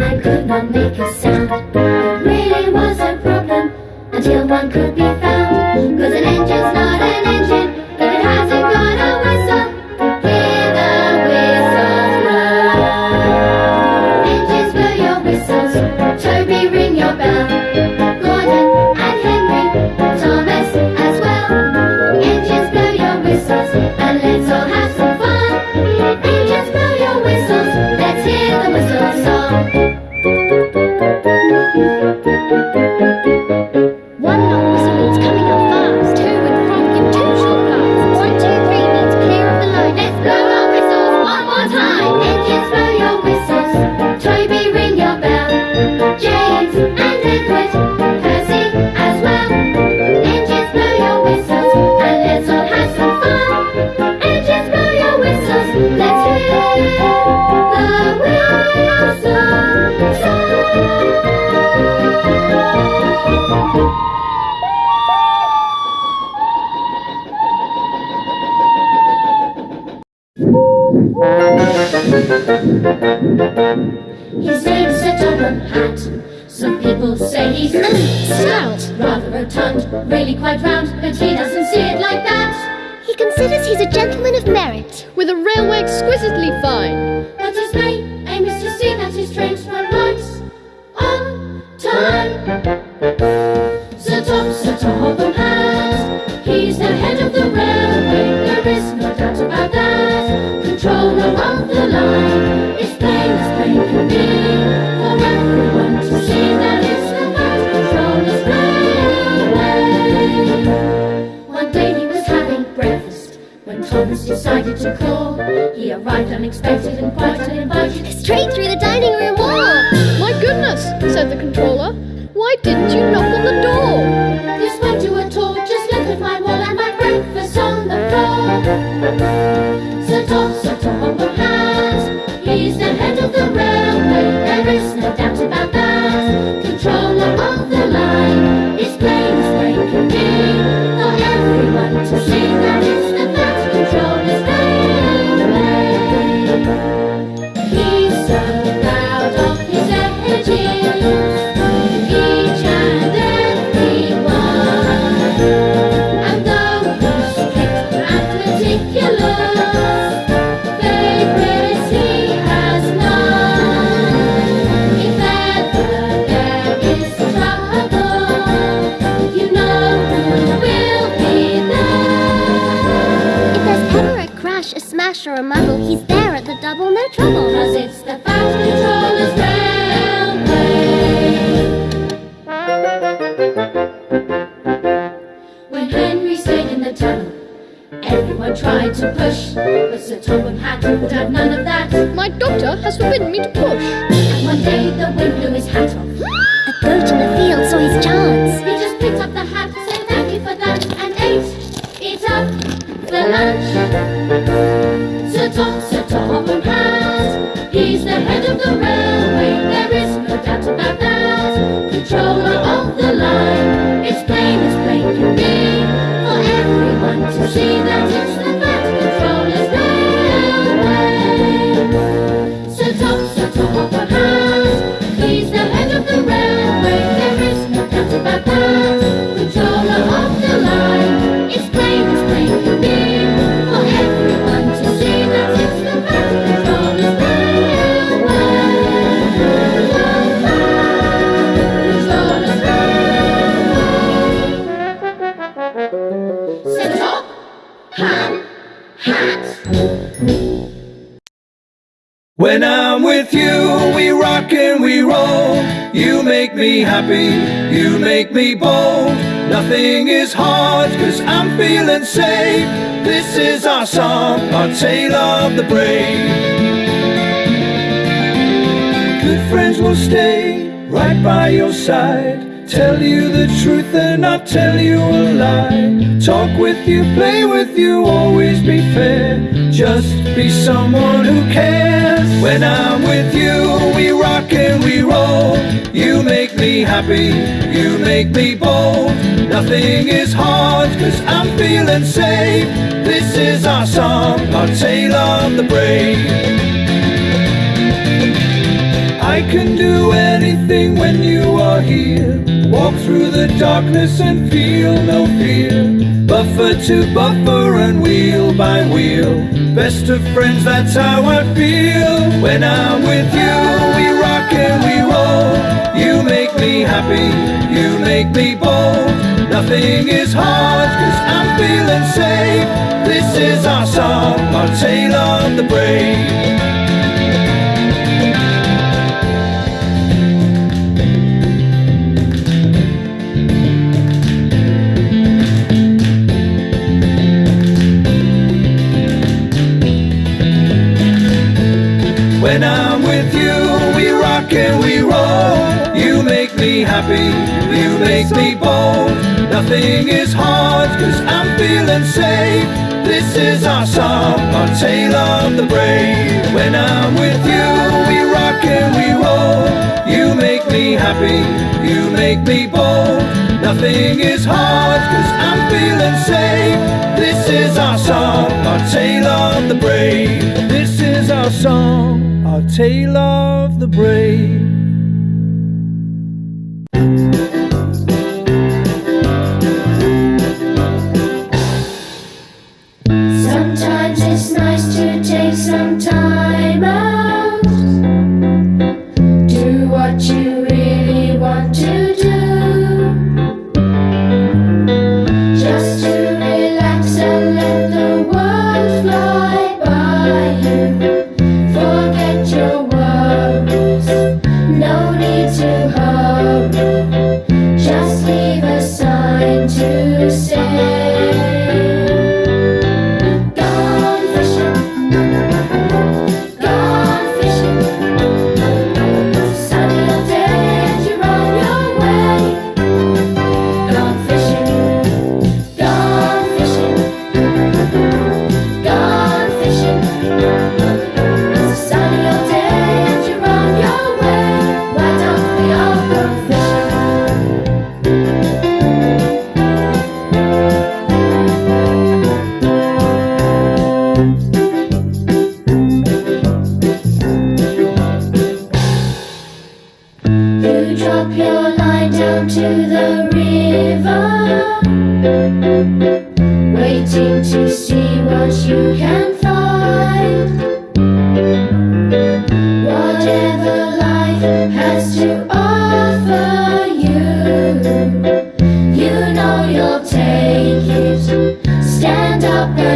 I could not make a sound. It really was a problem Until one could be found. Cause an and let's all stout, rather rotund, really quite round, but he doesn't see it like that. He considers he's a gentleman of merit. With a railway exquisitely fine. But his main eh, aim is to see that his trains run right on time. Sir Tom, Sir Topham Hatt, he's the head of the railway. There is no doubt about that. Controller of the line, it's plain as plain can be to push, but Sir Topham Hatt would have none of that. My doctor has forbidden me to push. And one day the wind blew his hat off. A goat in the field saw his chance. He just picked up the hat, said thank you for that, and ate it up for lunch. You make me happy, you make me bold. Nothing is hard, cause I'm feeling safe. This is our song, our tale of the brave. Good friends will stay right by your side. Tell you the truth and not tell you a lie. Talk with you, play with you, always be fair. Just be someone who cares. When I'm with you, we rock and we roll. You make me happy, you make me bold. Nothing is hard, cause I'm feeling safe. This is our song, our tale of the brave. I can do anything when you are I Walk through the darkness and feel no fear. Buffer to buffer and wheel by wheel. Best of friends, that's how I feel. When I'm with you, we rock and we roll. You make me happy, you make me bold. Nothing is hard, cause I'm feeling safe. This is our song, our tale of the brave When I'm with you, we rock and we roll. You make me happy, you make me bold. Nothing is hard, cause I'm feeling safe. This is our song, our tale of the brave. When I'm with you, we rock and we roll. You make me happy, you make me bold. Nothing is hard, cause I'm feeling safe. This is our song, our tale of the brave. This is our song tale of the brave.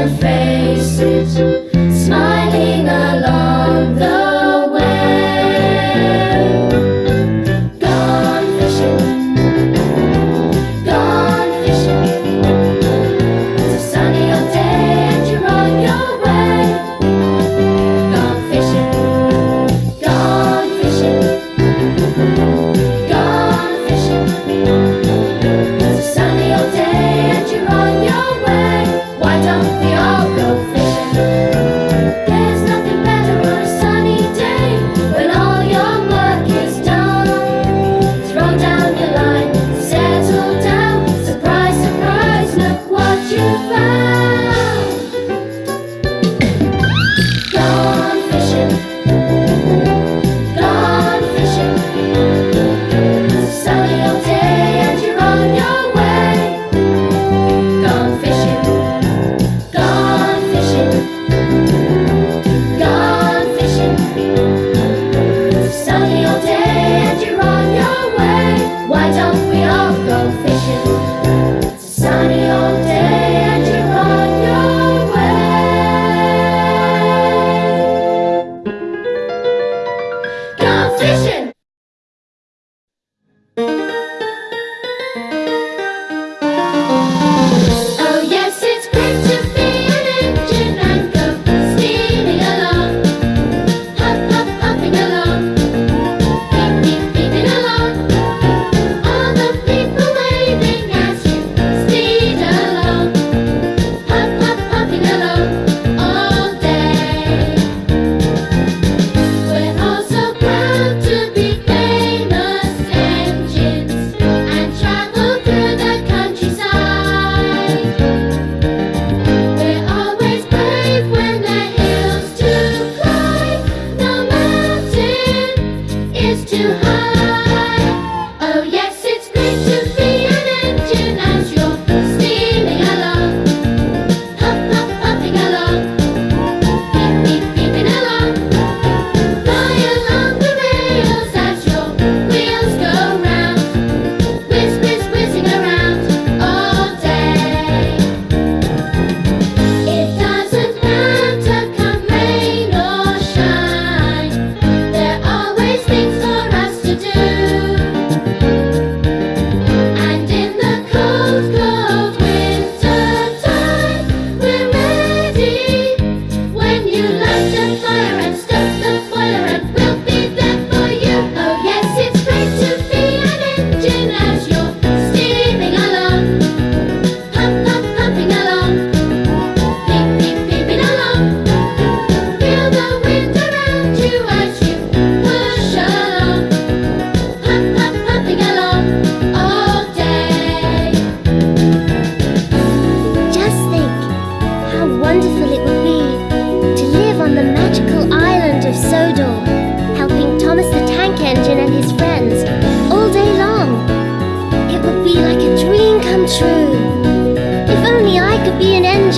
their faces.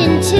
Engine too.